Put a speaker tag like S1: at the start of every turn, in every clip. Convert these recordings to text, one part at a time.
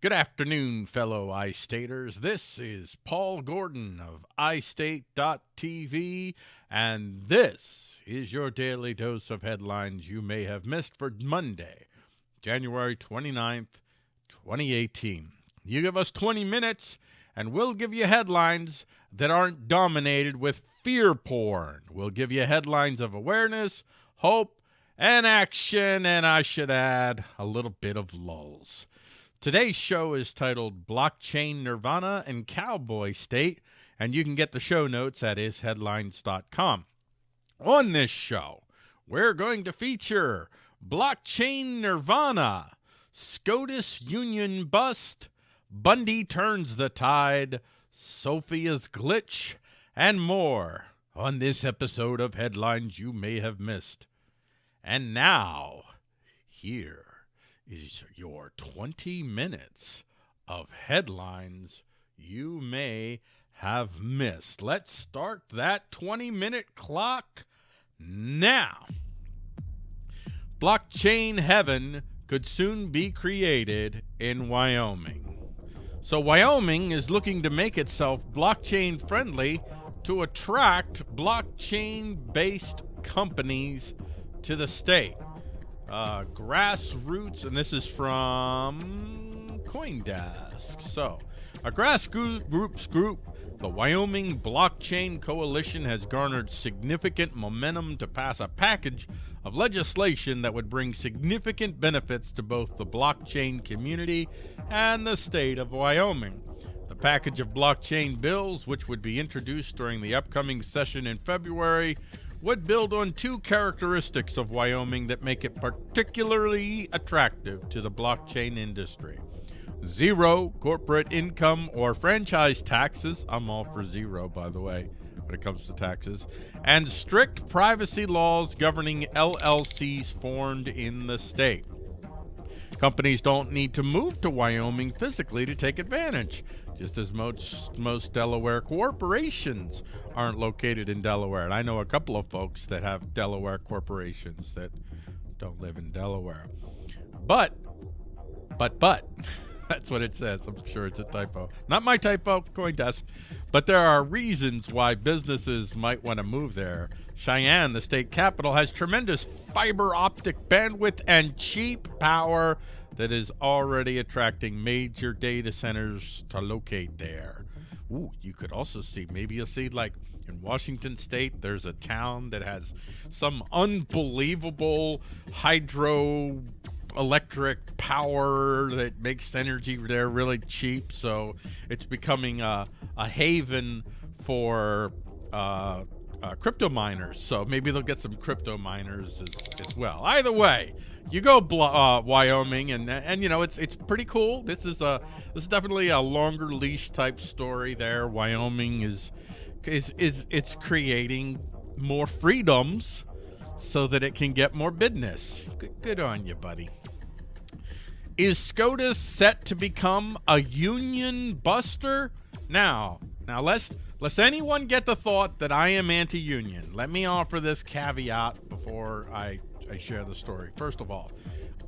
S1: Good afternoon, fellow iStaters. This is Paul Gordon of iState.tv, and this is your daily dose of headlines you may have missed for Monday, January 29th, 2018. You give us 20 minutes, and we'll give you headlines that aren't dominated with fear porn. We'll give you headlines of awareness, hope, and action, and I should add, a little bit of lulls. Today's show is titled Blockchain Nirvana and Cowboy State, and you can get the show notes at isheadlines.com. On this show, we're going to feature Blockchain Nirvana, SCOTUS Union Bust, Bundy Turns the Tide, Sophia's Glitch, and more on this episode of Headlines You May Have Missed. And now, here is your 20 minutes of headlines you may have missed. Let's start that 20 minute clock now. Blockchain heaven could soon be created in Wyoming. So, Wyoming is looking to make itself blockchain friendly to attract blockchain based companies to the state. Uh, grassroots, and this is from Coindesk. So, a grassroots group, the Wyoming Blockchain Coalition, has garnered significant momentum to pass a package of legislation that would bring significant benefits to both the blockchain community and the state of Wyoming. The package of blockchain bills, which would be introduced during the upcoming session in February, would build on two characteristics of Wyoming that make it particularly attractive to the blockchain industry. Zero corporate income or franchise taxes. I'm all for zero, by the way, when it comes to taxes. And strict privacy laws governing LLCs formed in the state. Companies don't need to move to Wyoming physically to take advantage just as most most Delaware corporations aren't located in Delaware. And I know a couple of folks that have Delaware corporations that don't live in Delaware. But, but, but, that's what it says. I'm sure it's a typo. Not my typo, Coindesk. But there are reasons why businesses might want to move there. Cheyenne, the state capital, has tremendous fiber optic bandwidth and cheap power that is already attracting major data centers to locate there. Ooh, you could also see, maybe you'll see like in Washington state, there's a town that has some unbelievable hydro electric power that makes energy there really cheap. So it's becoming a, a haven for uh, uh, crypto miners. So maybe they'll get some crypto miners as, as well. Either way, you go uh, Wyoming, and and you know it's it's pretty cool. This is a this is definitely a longer leash type story. There, Wyoming is is is it's creating more freedoms so that it can get more business. Good, good on you, buddy. Is SCOTUS set to become a union buster? Now, now let's lest anyone get the thought that I am anti-union. Let me offer this caveat before I I share the story. First of all,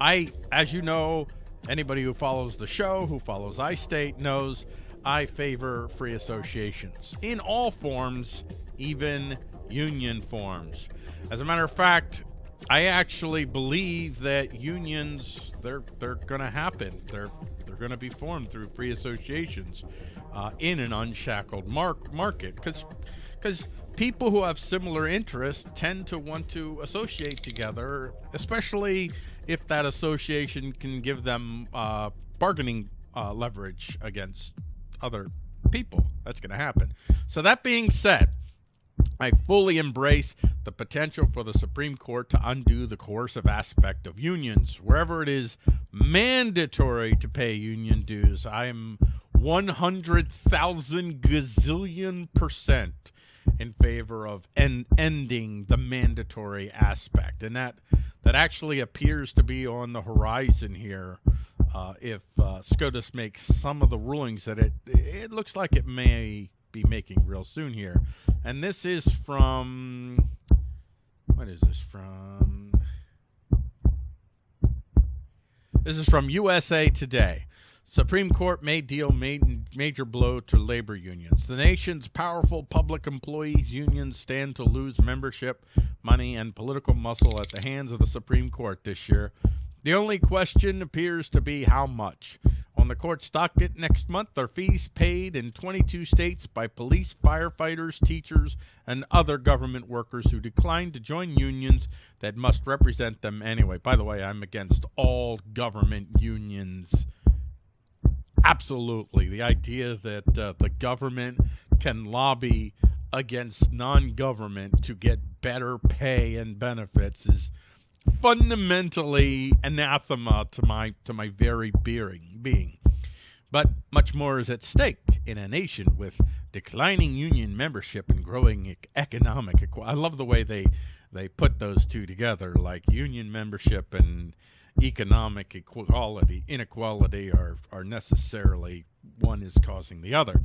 S1: I, as you know, anybody who follows the show, who follows iState, knows I favor free associations in all forms, even union forms. As a matter of fact, I actually believe that unions they're they're going to happen. They're they're going to be formed through free associations uh, in an unshackled mark market because because people who have similar interests tend to want to associate together, especially if that association can give them uh, bargaining uh, leverage against other people. That's going to happen. So that being said, I fully embrace the potential for the Supreme Court to undo the coercive aspect of unions. Wherever it is mandatory to pay union dues, I am 100,000 gazillion percent in favor of en ending the mandatory aspect, and that that actually appears to be on the horizon here. Uh, if uh, SCOTUS makes some of the rulings that it it looks like it may be making real soon here, and this is from what is this from? This is from USA Today. Supreme Court may deal major blow to labor unions. The nation's powerful public employees unions stand to lose membership, money, and political muscle at the hands of the Supreme Court this year. The only question appears to be how much. The court's docket next month are fees paid in 22 states by police, firefighters, teachers, and other government workers who decline to join unions that must represent them anyway. By the way, I'm against all government unions Absolutely. The idea that uh, the government can lobby against non-government to get better pay and benefits is fundamentally anathema to my to my very being being. But much more is at stake in a nation with declining union membership and growing economic. I love the way they they put those two together, like union membership and economic equality, inequality are, are necessarily one is causing the other.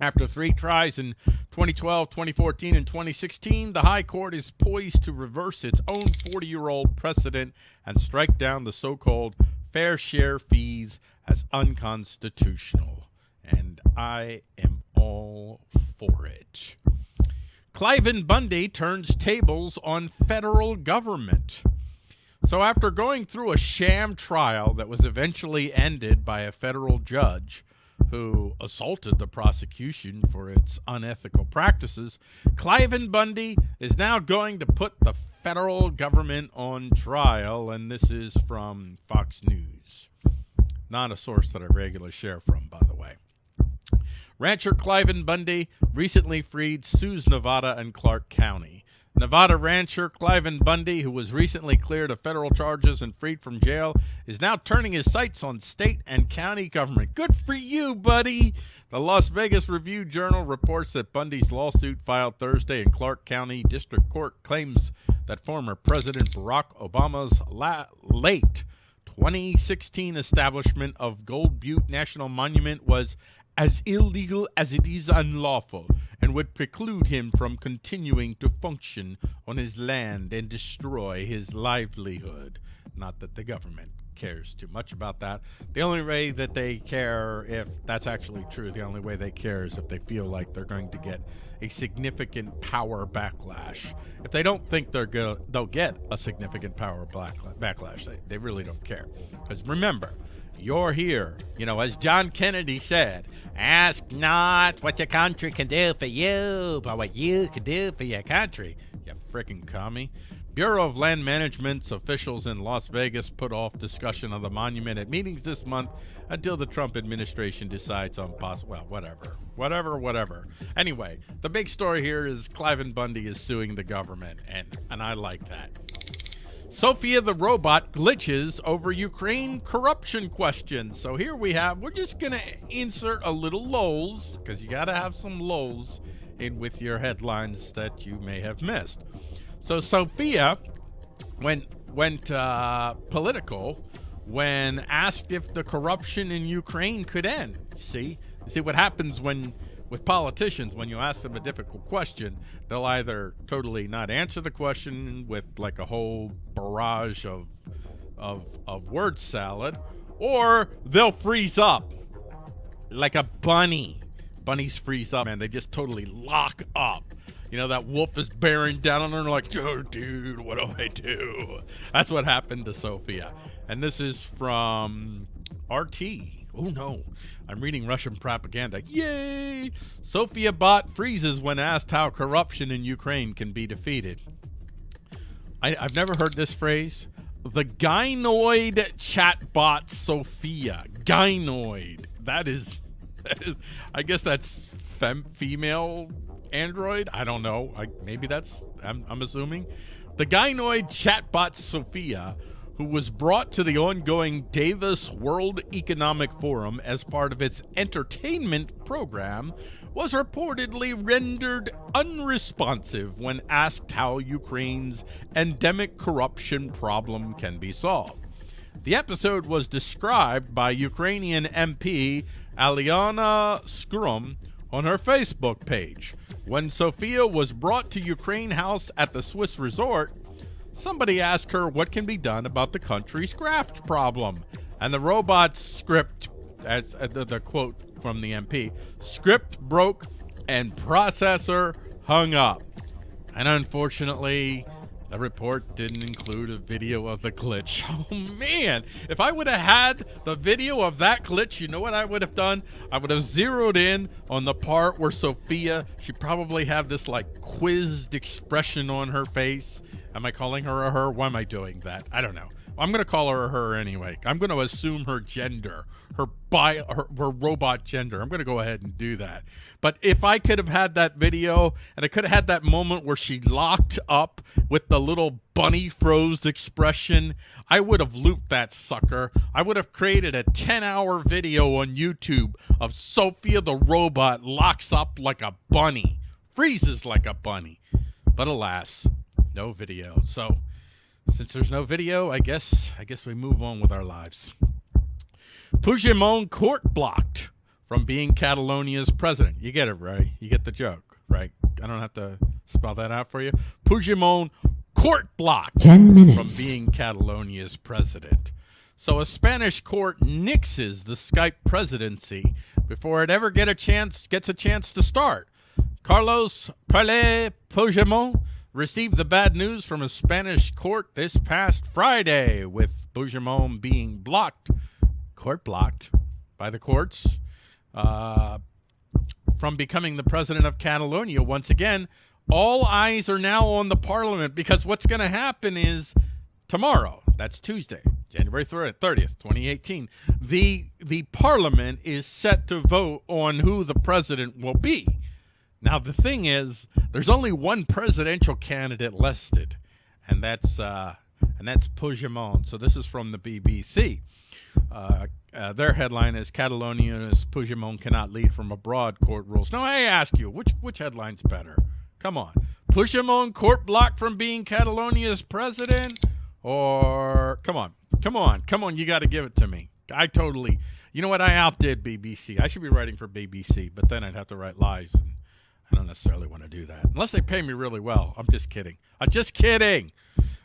S1: After three tries in 2012, 2014, and 2016, the High Court is poised to reverse its own 40-year-old precedent and strike down the so-called fair share fees as unconstitutional. And I am all for it. Cliven Bundy turns tables on federal government. So after going through a sham trial that was eventually ended by a federal judge who assaulted the prosecution for its unethical practices, Cliven Bundy is now going to put the federal government on trial, and this is from Fox News. Not a source that I regularly share from, by the way. Rancher Cliven Bundy recently freed Sues, Nevada and Clark County. Nevada rancher Cliven Bundy, who was recently cleared of federal charges and freed from jail, is now turning his sights on state and county government. Good for you, buddy! The Las Vegas Review-Journal reports that Bundy's lawsuit filed Thursday in Clark County District Court claims that former President Barack Obama's late 2016 establishment of Gold Butte National Monument was as illegal as it is unlawful and would preclude him from continuing to function on his land and destroy his livelihood. Not that the government cares too much about that. The only way that they care, if that's actually true, the only way they care is if they feel like they're going to get a significant power backlash. If they don't think they're go they'll get a significant power backlash, they, they really don't care. Because remember, you're here. You know, as John Kennedy said, ask not what your country can do for you, but what you can do for your country. You freaking commie. Bureau of Land Management's officials in Las Vegas put off discussion of the monument at meetings this month until the Trump administration decides on possible, well, whatever, whatever, whatever. Anyway, the big story here is Cliven Bundy is suing the government, and, and I like that. Sophia the robot glitches over Ukraine corruption questions. So here we have, we're just going to insert a little lulls, because you got to have some lulls in with your headlines that you may have missed. So Sophia went, went uh, political when asked if the corruption in Ukraine could end. See, see what happens when with politicians, when you ask them a difficult question, they'll either totally not answer the question with like a whole barrage of, of, of word salad, or they'll freeze up like a bunny. Bunnies freeze up, man. They just totally lock up. You know, that wolf is bearing down on her like, oh, dude, what do I do? That's what happened to Sophia. And this is from RT. Oh no, I'm reading Russian propaganda. Yay! Sophia Bot freezes when asked how corruption in Ukraine can be defeated. I, have never heard this phrase. The gynoid chatbot Sophia. Gynoid. That is, that is I guess that's fem female android. I don't know. I, maybe that's, I'm, I'm assuming. The gynoid chatbot Sophia who was brought to the ongoing Davos World Economic Forum as part of its entertainment program, was reportedly rendered unresponsive when asked how Ukraine's endemic corruption problem can be solved. The episode was described by Ukrainian MP Aliana Skrum on her Facebook page. When Sophia was brought to Ukraine House at the Swiss resort, somebody asked her what can be done about the country's graft problem. And the robot's script as uh, the, the quote from the MP, script broke and processor hung up. And unfortunately, the report didn't include a video of the glitch. Oh man, if I would have had the video of that glitch, you know what I would have done? I would have zeroed in on the part where Sophia, she probably have this like quizzed expression on her face. Am I calling her a her? Why am I doing that? I don't know. I'm to call her her anyway. I'm to assume her gender, her bio, her, her robot gender. I'm to go ahead and do that. But if I could have had that video and I could have had that moment where she locked up with the little bunny froze expression, I would have looped that sucker. I would have created a 10 hour video on YouTube of Sophia the robot locks up like a bunny, freezes like a bunny. But alas, no video. So since there's no video, I guess I guess we move on with our lives. Puigdemont court blocked from being Catalonia's president. You get it, right? You get the joke, right? I don't have to spell that out for you. Puigdemont court blocked
S2: 10 minutes.
S1: from being Catalonia's president. So a Spanish court nixes the Skype presidency before it ever get a chance gets a chance to start. Carlos Carle Puigdemont received the bad news from a Spanish court this past Friday, with Puigdemont being blocked, court blocked by the courts, uh, from becoming the president of Catalonia once again. All eyes are now on the parliament because what's going to happen is tomorrow, that's Tuesday, January 30th, 2018, the, the parliament is set to vote on who the president will be. Now, the thing is, there's only one presidential candidate listed, and that's uh, and that's Puigdemont. So this is from the BBC. Uh, uh, their headline is Catalonia's Puigdemont cannot lead from abroad, court rules. Now, I ask you, which which headline's better? Come on. Puigdemont court blocked from being Catalonia's president? Or, come on, come on, come on, you got to give it to me. I totally, you know what, I outdid BBC. I should be writing for BBC, but then I'd have to write lies. And, I don't necessarily want to do that. Unless they pay me really well. I'm just kidding. I'm just kidding.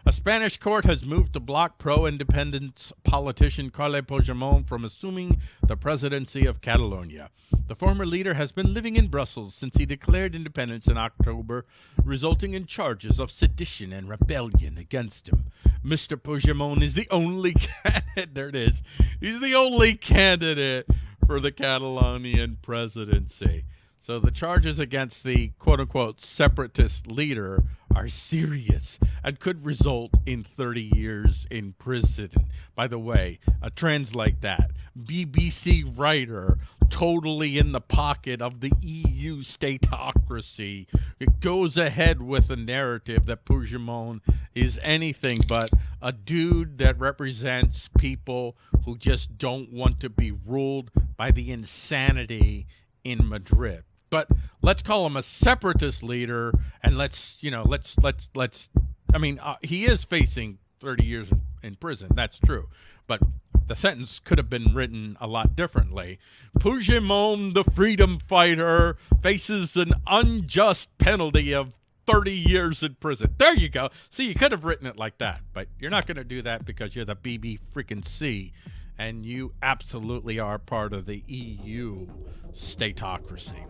S1: A Spanish court has moved to block pro-independence politician Carles Puigdemont from assuming the presidency of Catalonia. The former leader has been living in Brussels since he declared independence in October, resulting in charges of sedition and rebellion against him. Mr. Puigdemont is the only candidate. There it is. He's the only candidate for the Catalonian presidency. So the charges against the quote unquote separatist leader are serious and could result in 30 years in prison. By the way, uh, translate that. BBC writer totally in the pocket of the EU statocracy. It goes ahead with a narrative that Puigdemont is anything but a dude that represents people who just don't want to be ruled by the insanity in Madrid but let's call him a separatist leader and let's you know let's let's let's i mean uh, he is facing 30 years in, in, prison that's true but the sentence could have been written a lot differently Puigdemont the freedom fighter faces an unjust penalty of 30 years in prison. There you go. See, you could have written it like that, but you're not going to do that because you're the BB freaking C and you absolutely are part of the EU statocracy.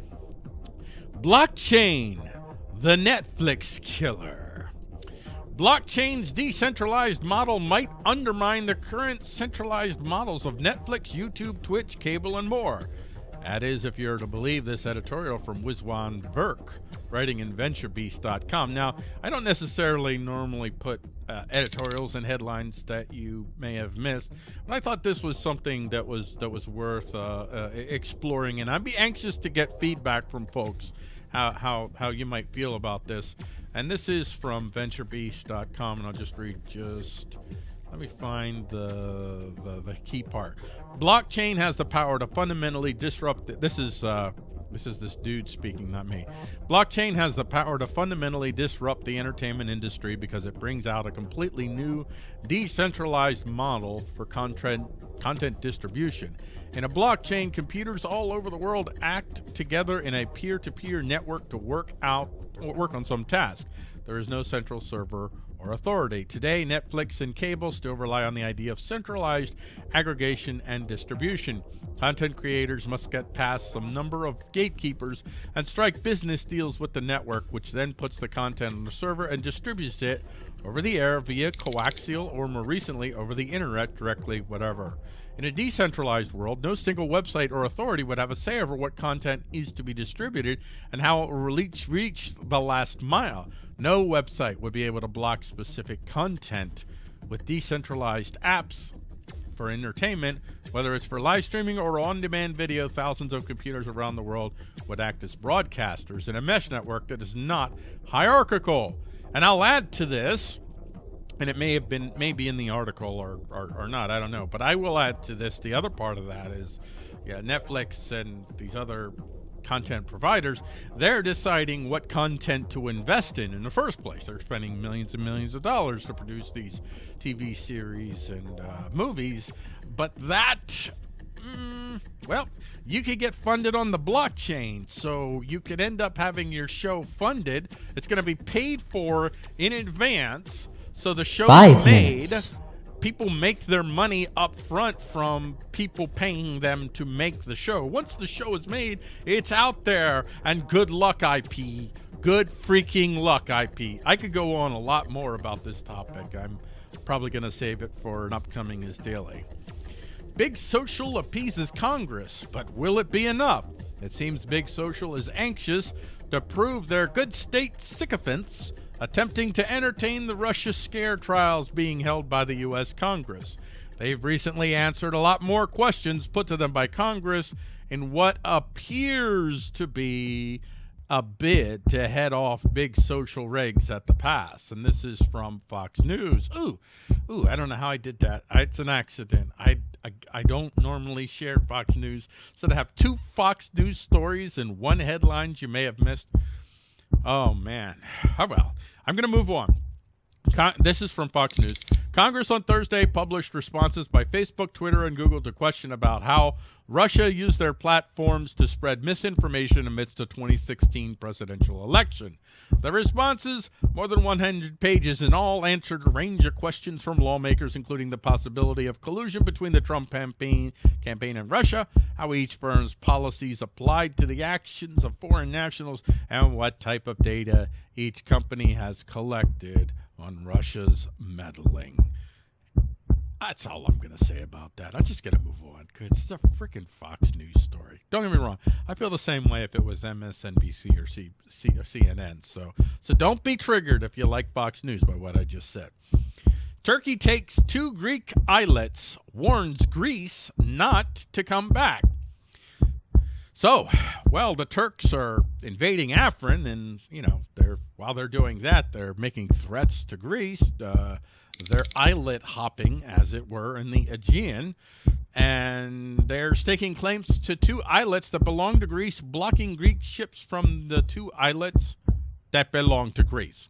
S1: Blockchain, the Netflix killer. Blockchain's decentralized model might undermine the current centralized models of Netflix, YouTube, Twitch, cable, and more. That is, if you're to believe this editorial from Wiswan Verk, writing in VentureBeast.com. Now, I don't necessarily normally put uh, editorials and headlines that you may have missed, but I thought this was something that was that was worth uh, uh, exploring, and I'd be anxious to get feedback from folks how how how you might feel about this. And this is from VentureBeast.com, and I'll just read just let me find the, the, the key part. Blockchain has the power to fundamentally disrupt. This is uh, this is this dude speaking, not me. Blockchain has the power to fundamentally disrupt the entertainment industry because it brings out a completely new, decentralized model for content content distribution. In a blockchain, computers all over the world act together in a peer-to-peer -peer network to work out work on some task. There is no central server or authority. Today, Netflix and cable still rely on the idea of centralized aggregation and distribution. Content creators must get past some number of gatekeepers and strike business deals with the network, which then puts the content on the server and distributes it over the air via coaxial or more recently over the internet directly, whatever. In a decentralized world, no single website or authority would have a say over what content is to be distributed and how it will reach, reach the last mile. No website would be able to block specific content. With decentralized apps for entertainment, whether it's for live streaming or on-demand video, thousands of computers around the world would act as broadcasters in a mesh network that is not hierarchical. And I'll add to this and it may have been maybe in the article or, or, or, not i don't know but i will add to this the other part of that is yeah netflix and these other content providers they're deciding what content to invest in in the first place. They're spending millions and millions of dollars to produce these tv series and uh, movies but that mm, well you could get funded on the blockchain so you could end up having your show funded. It's going to be paid for in advance so the show made. Minutes. People make their money up front from people paying them to make the show. Once the show is made, it's out there. And good luck, IP. Good freaking luck, IP. I could go on a lot more about this topic. I'm probably going to save it for an upcoming Is Daily. Big Social appeases Congress, but will it be enough? It seems Big Social is anxious to prove their good state sycophants attempting to entertain the Russia scare trials being held by the U.S. Congress. They've recently answered a lot more questions put to them by Congress in what appears to be a bid to head off big social regs at the pass. And this is from Fox News. Ooh, ooh, I don't know how I did that. It's an accident. I, I, I don't normally share Fox News. So to have two Fox News stories and one headlines you may have missed, Oh, man. Oh, well, I'm to move on. Con this is from Fox News. Congress on Thursday published responses by Facebook, Twitter, and Google to question about how Russia used their platforms to spread misinformation amidst the 2016 presidential election. The responses, more than 100 pages in all, answered a range of questions from lawmakers, including the possibility of collusion between the Trump campaign, campaign and Russia, how each firm's policies applied to the actions of foreign nationals, and what type of data each company has collected on Russia's meddling. That's all I'm going to say about that. I'm just to move on because it's a freaking Fox News story. Don't get me wrong. I feel the same way if it was MSNBC or, C, C, or CNN. So, so don't be triggered if you like Fox News by what I just said. Turkey takes two Greek islets, warns Greece not to come back. So, well, the Turks are invading Afrin, and you know, they're while they're doing that, they're making threats to Greece. Uh, they're islet hopping, as it were, in the Aegean, and they're staking claims to two islets that belong to Greece, blocking Greek ships from the two islets that belong to Greece.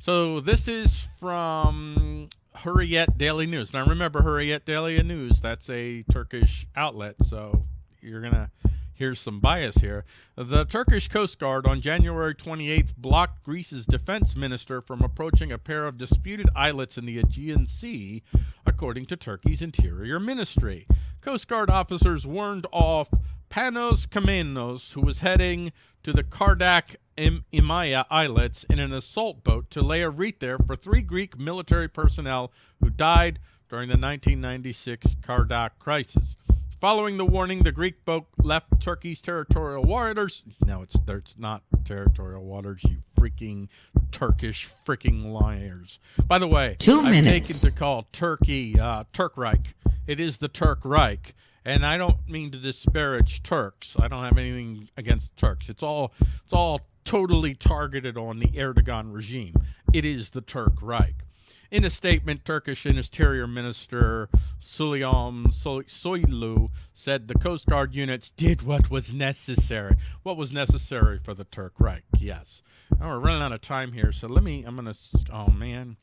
S1: So this is from Hurriyet Daily News. Now remember, Hurriyet Daily News, that's a Turkish outlet, so you're going to Here's some bias here. The Turkish Coast Guard on January 28th blocked Greece's defense minister from approaching a pair of disputed islets in the Aegean Sea, according to Turkey's Interior Ministry. Coast Guard officers warned off Panos Kammenos, who was heading to the Kardak Imia Islets in an assault boat to lay a wreath there for three Greek military personnel who died during the 1996 Kardak crisis. Following the warning, the Greek boat left Turkey's territorial waters. No, it's it's not territorial waters, you freaking Turkish freaking liars. By the way,
S2: Two
S1: I've
S2: minutes.
S1: taken to call Turkey uh, Turk Reich. It is the Turk Reich. And I don't mean to disparage Turks. I don't have anything against Turks. It's all it's all totally targeted on the Erdogan regime. It is the Turk Reich. In a statement, Turkish Interior Minister Süleyman Soylu said the Coast Guard units did what was necessary. What was necessary for the Turk Reich, yes. Now we're running out of time here, so let me, I'm going to, oh man.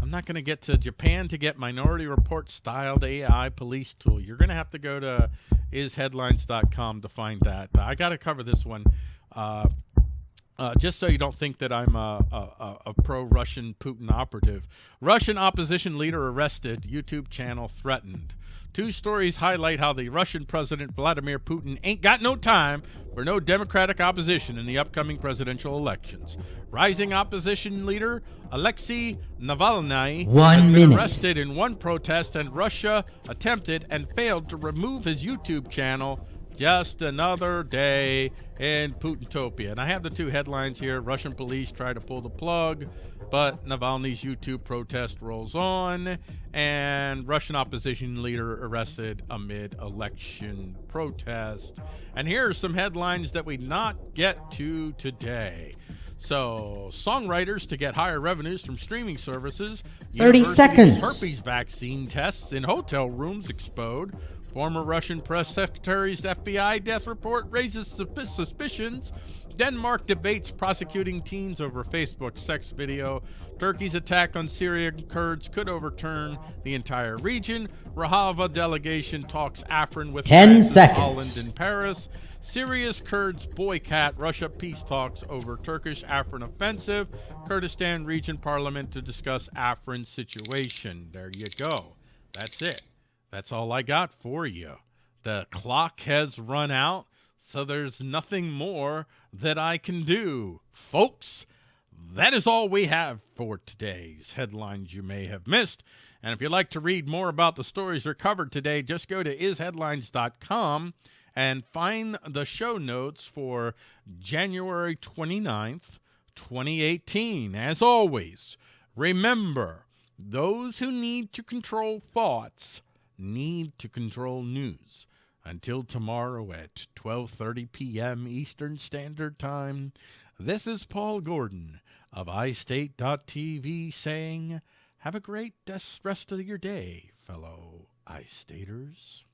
S1: I'm not going to get to Japan to get Minority Report styled AI police tool. You're going to have to go to isheadlines.com to find that. I got to cover this one. Uh, Uh, just so you don't think that I'm a, a, a pro-Russian Putin operative. Russian opposition leader arrested. YouTube channel threatened. Two stories highlight how the Russian President Vladimir Putin ain't got no time for no Democratic opposition in the upcoming presidential elections. Rising opposition leader Alexei Navalny
S2: one
S1: has been arrested in one protest, and Russia attempted and failed to remove his YouTube channel just another day in Putintopia. And I have the two headlines here. Russian police try to pull the plug, but Navalny's YouTube protest rolls on, and Russian opposition leader arrested amid election protest. And here are some headlines that we not get to today. So, songwriters to get higher revenues from streaming services.
S2: 30 seconds.
S1: Herpes vaccine tests in hotel rooms explode. Former Russian press secretary's FBI death report raises suspicions. Denmark debates prosecuting teens over Facebook sex video. Turkey's attack on Syrian Kurds could overturn the entire region. Rojava delegation talks Afrin with
S2: 10
S1: France,
S2: seconds.
S1: Holland and Paris. Syria's Kurds boycott Russia peace talks over Turkish Afrin offensive. Kurdistan region parliament to discuss Afrin situation. There you go. That's it. That's all I got for you. The clock has run out, so there's nothing more that I can do. Folks, that is all we have for today's headlines you may have missed. And if you'd like to read more about the stories we covered today, just go to isheadlines.com and find the show notes for January 29th, 2018. As always, remember those who need to control thoughts need to control news. Until tomorrow at 12:30 p.m. Eastern Standard Time, this is Paul Gordon of iState.tv saying, "Have a great des- rest of your day, fellow iStaters."